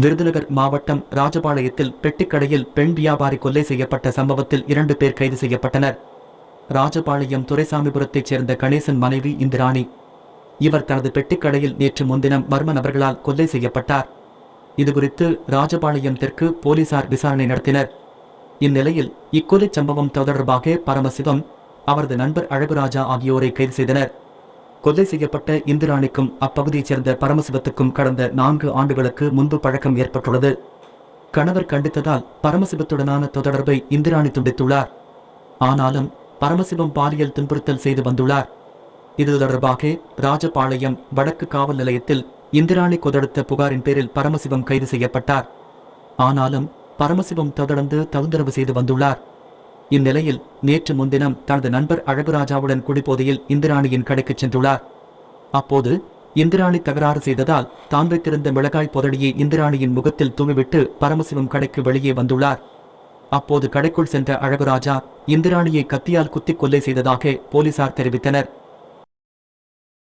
விருதுநகர் மாவட்டம் ராஜபாளையத்தில் பெட்டிக்கடையில் பெண் வியாபாரி கொலை செய்யப்பட்ட சம்பவத்தில் இரண்டு பேர் கைது செய்யப்பட்டனர். ராஜபாளையம் துரைசாமிபுரத்தைச் சேர்ந்த கணேசன் மனைவி இந்திராணி. இவர் தனது பெட்டிக்கடையில் நேற்று முன்தினம் மர்ம நபர்களால் கொலை செய்யப்பட்டார். இதுகுறித்து ராஜபாளையம் தெற்கு போலீசார் விசாரணை நடத்தினர். இந்நிலையில் இக்கொலை சம்பவம் தொடர்பாக பரமசிவம் அவரது நண்பர் அழகுராஜா ஆகியோரை கைது செய்தனர். கொலை செய்யப்பட்ட இந்திராணிக்கும் அப்பகுதியைச் சேர்ந்த பரமசிவத்துக்கும் கடந்த நான்கு ஆண்டுகளுக்கு முன்பு பழக்கம் ஏற்பட்டுள்ளது. கணவர் கண்டித்ததால் பரமசிவத்துடனான தொடர்பை இந்திராணி துண்டித்துள்ளார். ஆனாலும் பரமசிவம் பாலியல் துன்புறுத்தல் செய்து வந்துள்ளார். இது தொடர்பாக ராஜபாளையம் வடக்கு காவல் நிலையத்தில் இந்திராணி கொதடுத்த புகாரின் பேரில் பரமசிவம் கைது செய்யப்பட்டார். ஆனாலும் பரமசிவம் தொடர்ந்து தகுந்தரவு செய்து வந்துள்ளார். இந்நிலையில் நேற்று முன்தினம் தனது நண்பர் அழகுராஜாவுடன் குடிபோதையில் இந்திராணியின் கடைக்குச் சென்றுள்ளார். அப்போது இந்திராணி தகராறு செய்ததால் தான் வைத்திருந்த மிளகாய் புதடியை இந்திராணியின் முகத்தில் தூவிவிட்டு பரமசிவம் கடைக்கு வெளியே வந்துள்ளார். அப்போது கடைக்குள் சென்ற அழகுராஜா இந்திராணியை கத்தியால் குத்திக் கொலை செய்ததாக போலீசார் தெரிவித்தனர்.